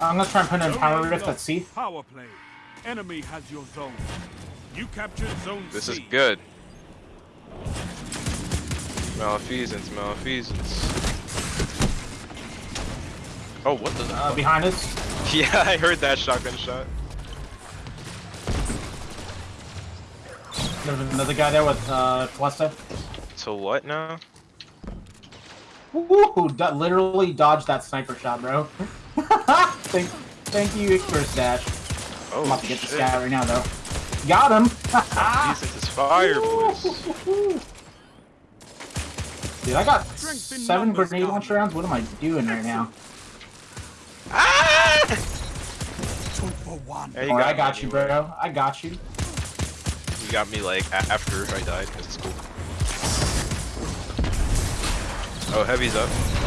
I'm gonna try and put in power Zone rift lost. at C. Power play. Enemy has your zone. You captured zone This C. is good. Malfeasance, malfeasance. Oh, what the? Uh, behind us. Yeah, I heard that shotgun shot. There's another guy there with uh, Callisto. To what now? Woo! Do literally dodged that sniper shot, bro. Thank, thank you for stash. Oh, I'm about to get the shit. stat right now, though. Got him! Malfeasance is fire, boys. Dude, I got seven grenade Dom. launcher rounds. What am I doing right now? Ah! Two for one. Yeah, you Alright, I got you, anyway. bro. I got you. You got me like after I died. That's cool. Oh, heavy's up. Strength